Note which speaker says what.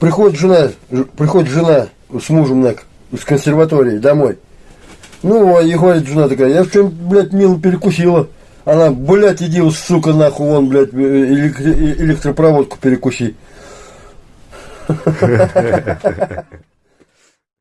Speaker 1: Приходит жена, приходит жена с мужем на, с консерватории домой. Ну, а и говорит жена такая, я что блядь, мило перекусила. Она, блядь, иди, сука, нахуй, вон, блядь, э, э, электропроводку перекуси.